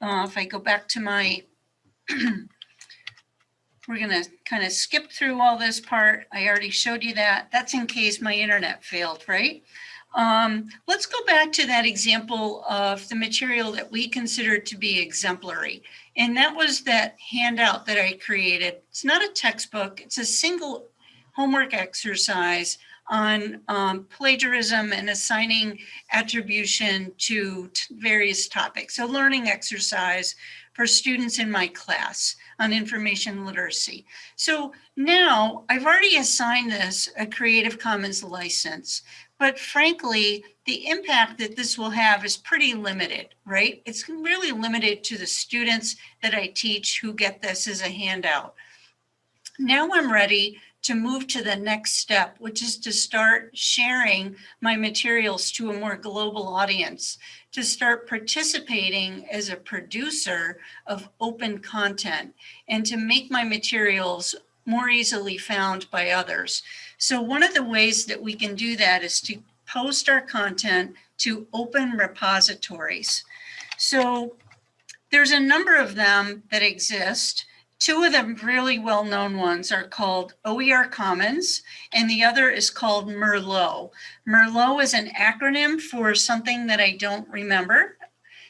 uh, if I go back to my, we're gonna kind of skip through all this part. I already showed you that. That's in case my internet failed, right? Um, let's go back to that example of the material that we considered to be exemplary. And that was that handout that I created. It's not a textbook, it's a single homework exercise on um, plagiarism and assigning attribution to various topics. A learning exercise for students in my class on information literacy. So now I've already assigned this a Creative Commons license, but frankly, the impact that this will have is pretty limited, right? It's really limited to the students that I teach who get this as a handout. Now I'm ready to move to the next step, which is to start sharing my materials to a more global audience, to start participating as a producer of open content, and to make my materials more easily found by others. So one of the ways that we can do that is to post our content to open repositories. So there's a number of them that exist. Two of the really well-known ones are called OER Commons, and the other is called Merlot. Merlot is an acronym for something that I don't remember,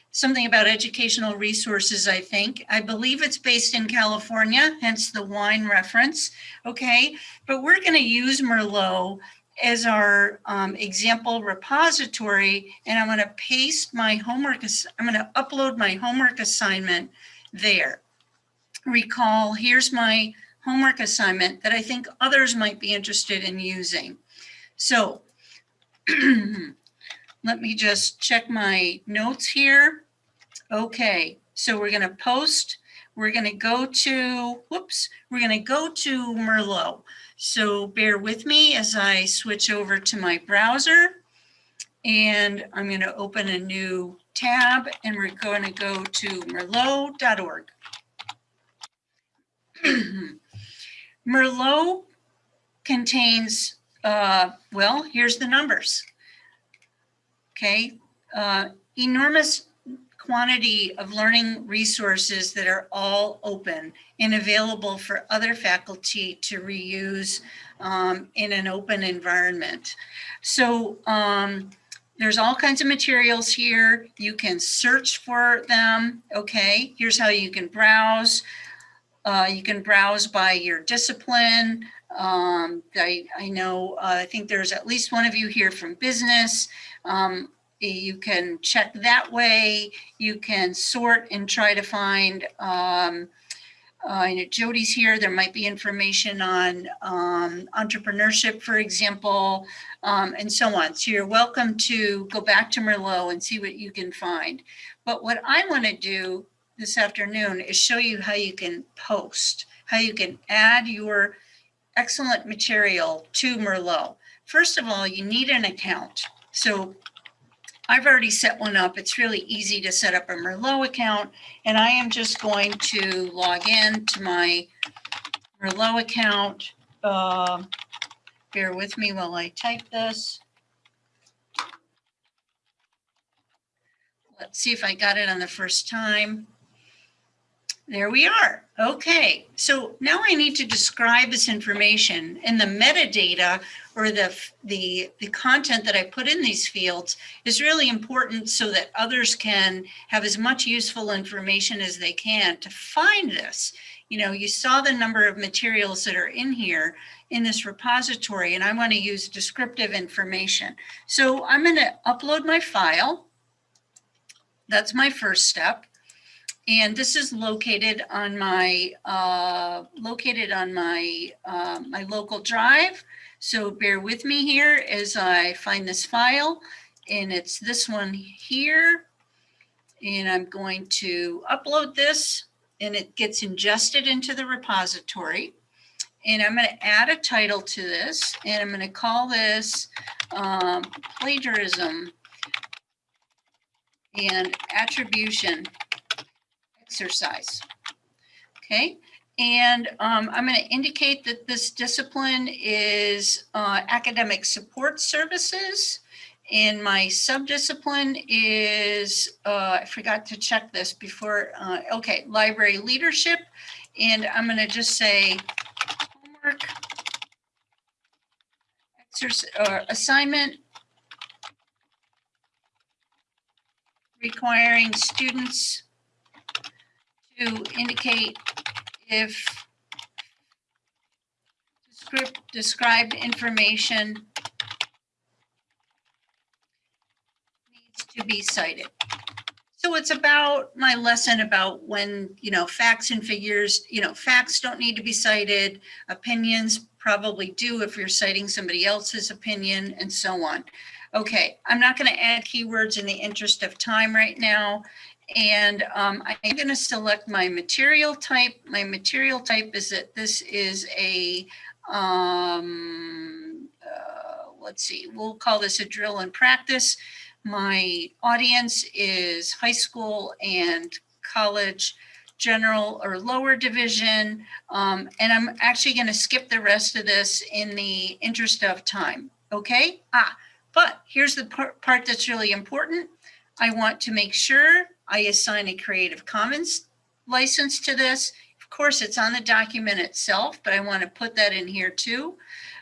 something about educational resources, I think. I believe it's based in California, hence the wine reference, okay? But we're gonna use Merlot as our um, example repository, and I'm gonna paste my homework, I'm gonna upload my homework assignment there recall, here's my homework assignment that I think others might be interested in using. So let me just check my notes here. Okay, so we're gonna post, we're gonna go to, whoops, we're gonna go to Merlot. So bear with me as I switch over to my browser. And I'm gonna open a new tab and we're gonna go to merlot.org. Merlot contains, uh, well, here's the numbers. Okay, uh, enormous quantity of learning resources that are all open and available for other faculty to reuse um, in an open environment. So um, there's all kinds of materials here. You can search for them. Okay, here's how you can browse. Uh, you can browse by your discipline. Um, I, I know, uh, I think there's at least one of you here from business. Um, you can check that way. You can sort and try to find, um, uh, I know Jody's here. There might be information on um, entrepreneurship, for example, um, and so on. So you're welcome to go back to Merlot and see what you can find. But what I want to do this afternoon is show you how you can post, how you can add your excellent material to Merlot. First of all, you need an account. So I've already set one up. It's really easy to set up a Merlot account. And I am just going to log in to my Merlot account. Uh, bear with me while I type this. Let's see if I got it on the first time. There we are. Okay, so now I need to describe this information and the metadata or the, the, the content that I put in these fields is really important so that others can have as much useful information as they can to find this. You know, you saw the number of materials that are in here in this repository and I want to use descriptive information. So I'm going to upload my file. That's my first step. And this is located on my uh, located on my uh, my local drive. So bear with me here as I find this file. And it's this one here. And I'm going to upload this and it gets ingested into the repository. And I'm going to add a title to this and I'm going to call this um, plagiarism and attribution exercise. Okay, And um, I'm going to indicate that this discipline is uh, academic support services. And my subdiscipline is, uh, I forgot to check this before, uh, okay, library leadership. And I'm going to just say homework, or assignment requiring students to indicate if script described information needs to be cited. So it's about my lesson about when, you know, facts and figures, you know, facts don't need to be cited, opinions probably do if you're citing somebody else's opinion and so on. Okay, I'm not going to add keywords in the interest of time right now. And um, I'm going to select my material type. My material type is that this is a, um, uh, let's see, we'll call this a drill and practice. My audience is high school and college general or lower division. Um, and I'm actually going to skip the rest of this in the interest of time. Okay. Ah, but here's the part, part that's really important. I want to make sure I assign a Creative Commons license to this. Of course, it's on the document itself, but I want to put that in here too.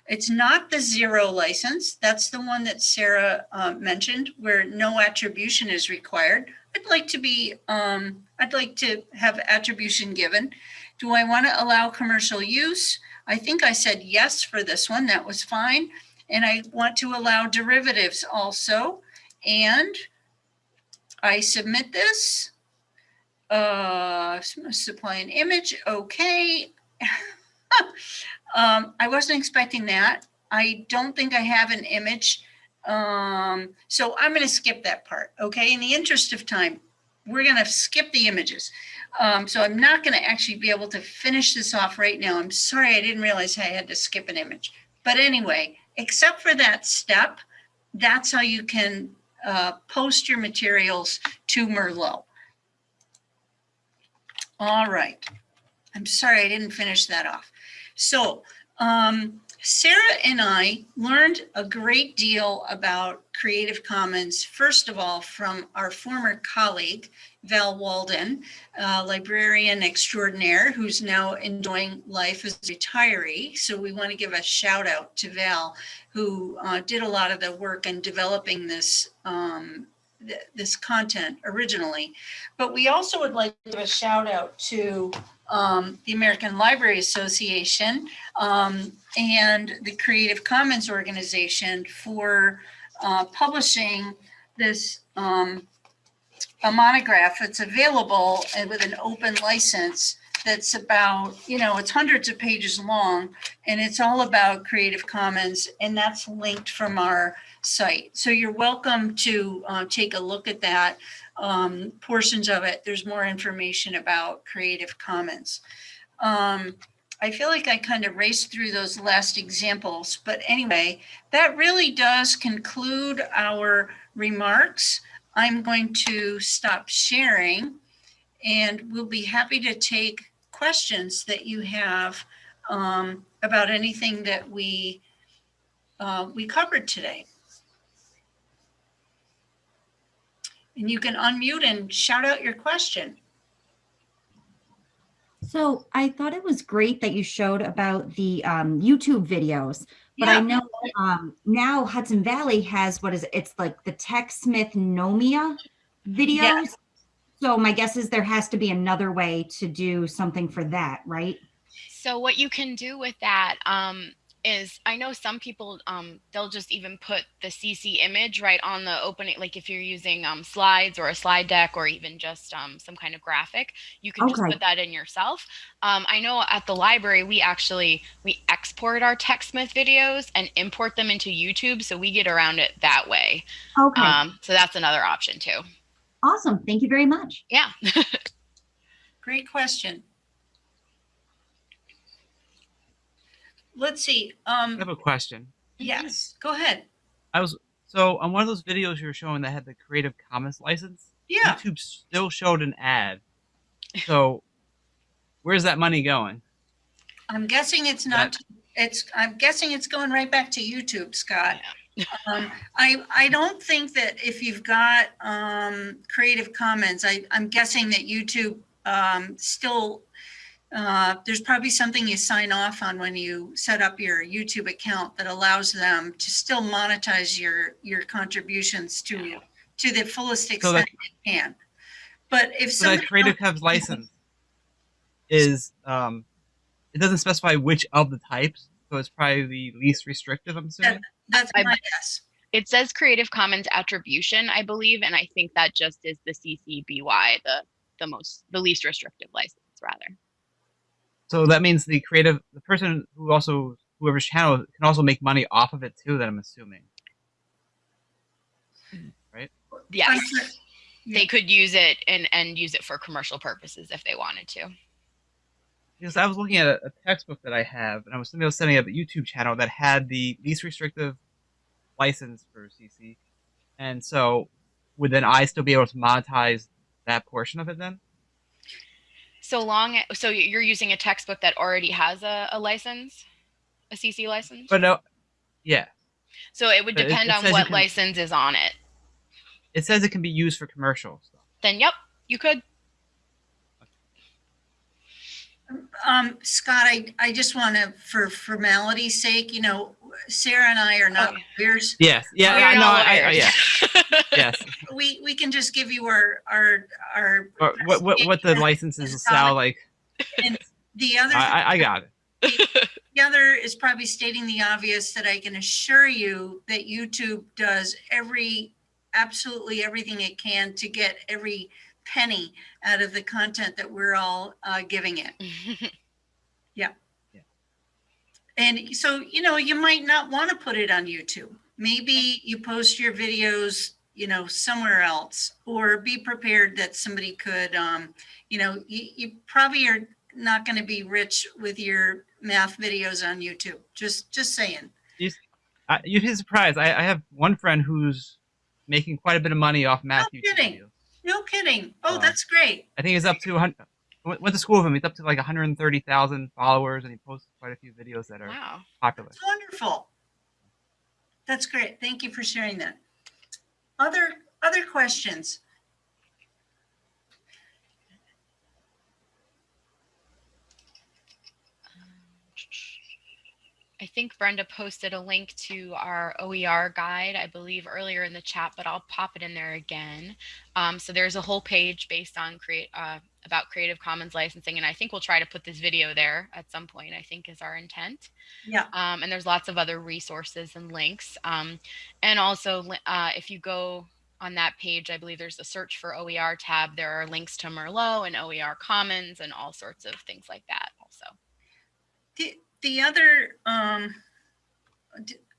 It's not the zero license. That's the one that Sarah uh, mentioned where no attribution is required. I'd like to be, um, I'd like to have attribution given. Do I want to allow commercial use? I think I said yes for this one. That was fine. And I want to allow derivatives also. And I submit this. Uh, supply an image. Okay. um, I wasn't expecting that. I don't think I have an image. Um, so I'm going to skip that part. Okay. In the interest of time, we're going to skip the images. Um, so I'm not going to actually be able to finish this off right now. I'm sorry. I didn't realize I had to skip an image. But anyway, except for that step, that's how you can uh, post your materials to Merlot. All right. I'm sorry, I didn't finish that off. So um, Sarah and I learned a great deal about Creative Commons, first of all, from our former colleague, Val Walden, librarian extraordinaire, who's now enjoying life as a retiree. So we want to give a shout out to Val, who uh, did a lot of the work in developing this um, th this content originally. But we also would like to give a shout out to um, the American Library Association um, and the Creative Commons organization for uh, publishing this um, a monograph that's available and with an open license that's about, you know, it's hundreds of pages long and it's all about Creative Commons and that's linked from our site. So you're welcome to uh, take a look at that um, portions of it. There's more information about Creative Commons. Um, I feel like I kind of raced through those last examples, but anyway, that really does conclude our remarks. I'm going to stop sharing and we'll be happy to take questions that you have um, about anything that we uh, we covered today. And you can unmute and shout out your question. So I thought it was great that you showed about the um, YouTube videos, but I know um, now Hudson Valley has what is it? It's like the TechSmith Knowmia videos. Yes. So my guess is there has to be another way to do something for that, right? So what you can do with that um, is, I know some people um, they'll just even put the CC image right on the opening. Like if you're using um, slides or a slide deck or even just um, some kind of graphic, you can just Okay. put that in yourself. Um, I know at the library we actually we export our TechSmith videos and import them into YouTube, so we get around it that way. Okay, Um, so that's another option too. Awesome. Thank you very much. Yeah. Great question. Let's see. I Um, have a question. yes, go ahead. I was so on one of those videos you were showing that had the Creative Commons license. Yeah. YouTube still showed an ad. So, where's that money going? I'm guessing it's not, it's, I'm guessing it's going right back to YouTube, Scott. Um, I, I don't think that if you've got, um, Creative Commons, I, I'm guessing that YouTube, um, still, uh, there's probably something you sign off on when you set up your YouTube account that allows them to still monetize your, your contributions to, to the fullest So extent that- they can. But if So that. Creative Commons license is um, it doesn't specify which of the types, so it's probably the least restrictive. I'm assuming. That's I- my guess. It says Creative Commons attribution, I believe, and I think that just is the CC BY, the the most the least restrictive license, rather. So that means the creative, the person who also whoever's channel can also make money off of it too. That I'm assuming. Right? Yes, I'm they could use it and and use it for commercial purposes if they wanted to. Because I was looking at a, a textbook that I have, and I was somebody was setting up a YouTube channel that had the least restrictive license for CC, and so would then I still be able to monetize that portion of it then? So long, so you're using a textbook that already has a, a license, a CC license. But no, yeah, so it would but depend it on what can- license is on it. it says it can be used for commercial stuff. Then, yep, you could. Um, Scott, I, I just want to, for formality's sake, you know, Sarah and I are not Okay. lawyers. Yes, yeah, We're I know, I, I, yeah, yes. We, we can just give you our, our, our. Or what, what, what the licenses sound not- like? The other. I, I, I got it. The other is probably stating the obvious that I can assure you that YouTube does every, absolutely everything it can to get every penny out of the content that we're all uh, giving it. Yeah. yeah. And so, you know, you might not want to put it on YouTube. Maybe you post your videos, you know, somewhere else, or be prepared that somebody could, um, you know, you, you probably are not going to be rich with your math videos on YouTube. Just, just saying. You'd be surprised. I, I have one friend who's making quite a bit of money off math No YouTube kidding. No kidding. Oh, Wow. that's great. I think he's up to 100. Went to school with him. He's up to like 130,000 followers, and he posts quite a few videos that are wow. popular. It's wonderful. That's great. Thank you for sharing that. Other, other questions? I think Brenda posted a link to our OER guide, I believe, earlier in the chat, but I'll pop it in there again. Um, so there's a whole page based on create uh, about Creative Commons licensing, and I think we'll try to put this video there at some point. I think is our intent. Yeah. Um, and there's lots of other resources and links. Um, and also, uh, if you go on that page, I believe there's a search for OER tab. There are links to Merlot and OER Commons and all sorts of things like that. Also. The, the other, um,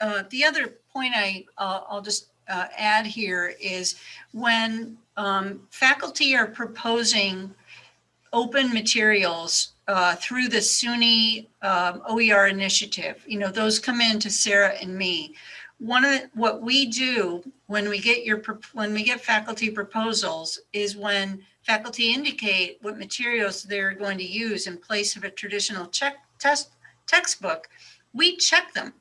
uh, the other point I, uh, I'll just, uh, add here is when, um, faculty are proposing open materials, uh, through the SUNY, um, OER initiative, you know, those come in to Sarah and me. One of, the- what we do when we get your, when we get faculty proposals is when faculty indicate what materials they're going to use in place of a traditional check test textbook, we check them.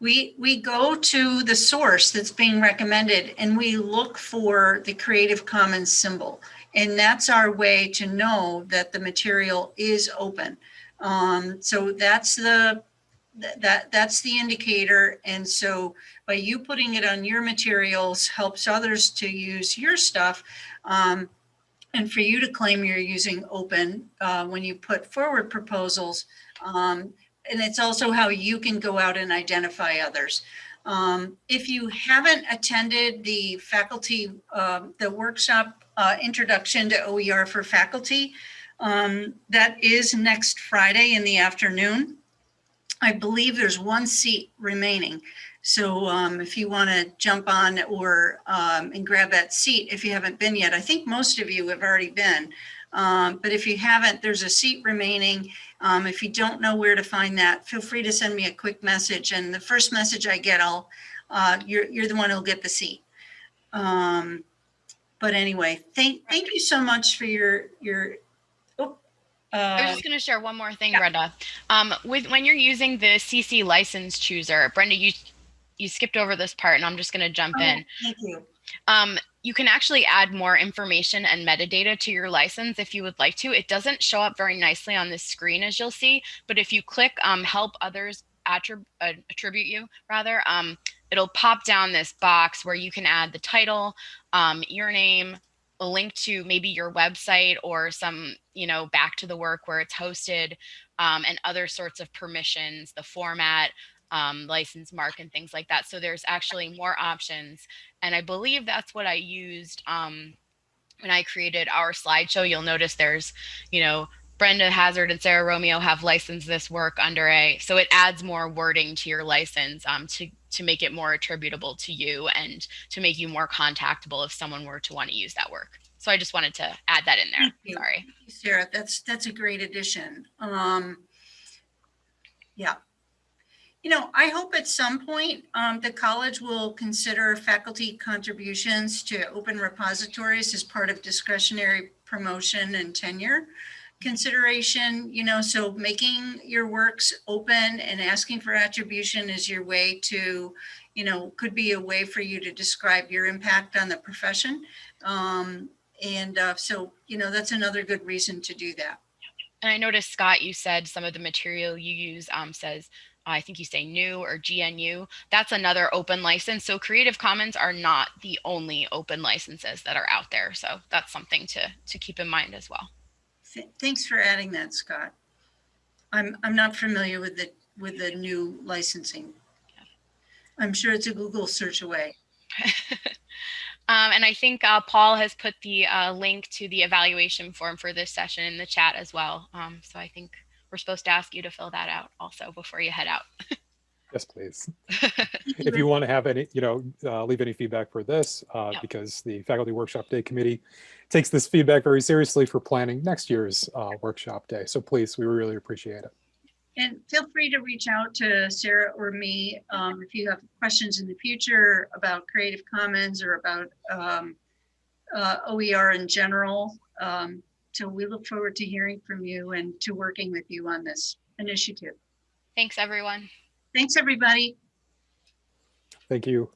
We, we go to the source that's being recommended and we look for the Creative Commons symbol. And that's our way to know that the material is open. Um, so that's the, that, that's the indicator. And so by you putting it on your materials helps others to use your stuff. Um, and for you to claim you're using open, uh, when you put forward proposals, um, and it's also how you can go out and identify others. Um, if you haven't attended the faculty, um, the workshop, uh, introduction to OER for faculty, um, that is next Friday in the afternoon. I believe there's one seat remaining. So um, if you want to jump on or um, and grab that seat, if you haven't been yet, I think most of you have already been. Um, but if you haven't, there's a seat remaining. Um, if you don't know where to find that, feel free to send me a quick message. And the first message I get, I'll, uh, you're, you're the one who'll get the seat. Um, but anyway, thank, thank you so much for your, your, oh, I was Uh, just going to share one more thing, yeah. Brenda. Um, with when you're using the CC license chooser, Brenda, you you skipped over this part, and I'm just going to jump oh, in. Thank you. Um, you can actually add more information and metadata to your license if you would like to. It doesn't show up very nicely on this screen, as you'll see, but if you click um, "Help Others attrib- uh, Attribute You," rather, um, it'll pop down this box where you can add the title, um, your name, a link to maybe your website or some, you know, back to the work where it's hosted, um, and other sorts of permissions, the format, um, license mark, and things like that. So there's actually more options, and I believe that's what I used um, when I created our slideshow. You'll notice there's, you know, Brenda Hazard and Sarah Romeo have licensed this work under a, so it adds more wording to your license um, to to make it more attributable to you and to make you more contactable if someone were to want to use that work. So I just wanted to add that in there. Thank you. Sorry. Sarah, that's, that's a great addition. Um, yeah. You know, I hope at some point, um, the college will consider faculty contributions to open repositories as part of discretionary promotion and tenure consideration, you know, so making your works open and asking for attribution is your way to, you know, could be a way for you to describe your impact on the profession. Um, and uh, so, you know, that's another good reason to do that. And I noticed, Scott, you said some of the material you use um, says, I think you say new or GNU. That's another open license. So Creative Commons are not the only open licenses that are out there. So that's something to, to keep in mind as well. Thanks for adding that, Scott. I'm, I'm not familiar with the, with the GNU licensing. I'm sure it's a Google search away. Um, and I think uh, Paul has put the uh, link to the evaluation form for this session in the chat as well. Um, so I think we're supposed to ask you to fill that out also before you head out. Yes, please. If you want to have any, you know, uh, leave any feedback for this, uh, Yep. because the Faculty Workshop Day Committee takes this feedback very seriously for planning next year's uh, workshop day. So please, we really appreciate it. And feel free to reach out to Sarah or me um, if you have questions in the future about Creative Commons or about um, uh, OER in general. Um, So we look forward to hearing from you and to working with you on this initiative. Thanks, everyone. Thanks, everybody. Thank you.